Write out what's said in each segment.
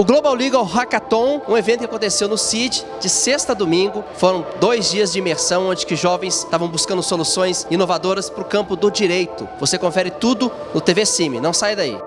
O Global Legal Hackathon, um evento que aconteceu no CID de sexta a domingo, foram dois dias de imersão onde que jovens estavam buscando soluções inovadoras para o campo do direito. Você confere tudo no TV Cime, não sai daí.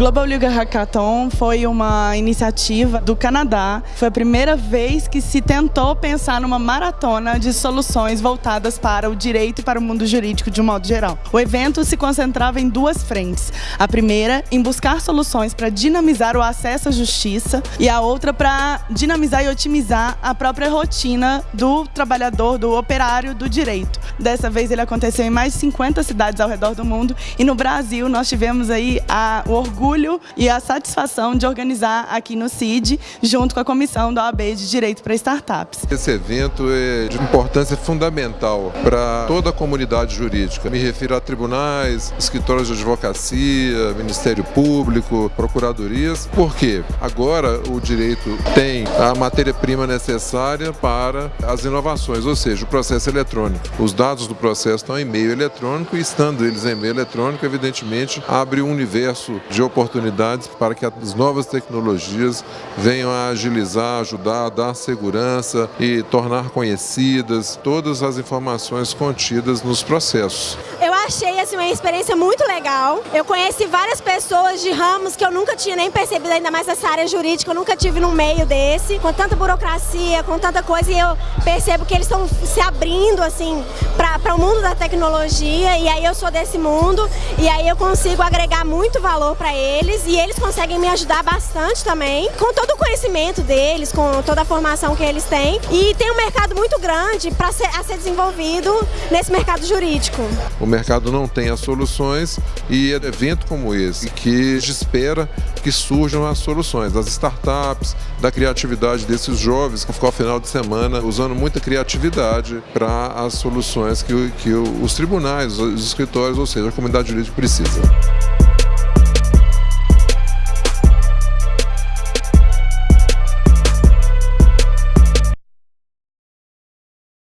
Global Legal Hackathon foi uma iniciativa do Canadá. Foi a primeira vez que se tentou pensar numa maratona de soluções voltadas para o direito e para o mundo jurídico de um modo geral. O evento se concentrava em duas frentes. A primeira, em buscar soluções para dinamizar o acesso à justiça e a outra para dinamizar e otimizar a própria rotina do trabalhador, do operário do direito. Dessa vez ele aconteceu em mais de 50 cidades ao redor do mundo e no Brasil nós tivemos aí a, o orgulho e a satisfação de organizar aqui no CID, junto com a Comissão da OAB de Direito para Startups. Esse evento é de importância fundamental para toda a comunidade jurídica. Me refiro a tribunais, escritórios de advocacia, Ministério Público, procuradorias. Por quê? Agora o direito tem a matéria-prima necessária para as inovações, ou seja, o processo eletrônico. Os dados do processo estão em meio eletrônico e estando eles em meio eletrônico, evidentemente, abre um universo de oportunidades para que as novas tecnologias venham a agilizar, ajudar dar segurança e tornar conhecidas todas as informações contidas nos processos. Eu achei assim, uma experiência muito legal. Eu conheci várias pessoas de ramos que eu nunca tinha nem percebido, ainda mais essa área jurídica, eu nunca tive no meio desse, com tanta burocracia, com tanta coisa, e eu percebo que eles estão se abrindo assim para o mundo da tecnologia, e aí eu sou desse mundo, e aí eu consigo agregar muito valor para eles, e eles conseguem me ajudar bastante também, com todo o conhecimento deles, com toda a formação que eles têm, e tem um mercado muito grande para a ser desenvolvido nesse mercado jurídico. O mercado não tem as soluções e é evento como esse que espera que surjam as soluções das startups, da criatividade desses jovens que ficou ao final de semana usando muita criatividade para as soluções que, que os tribunais, os escritórios, ou seja, a comunidade jurídica precisa.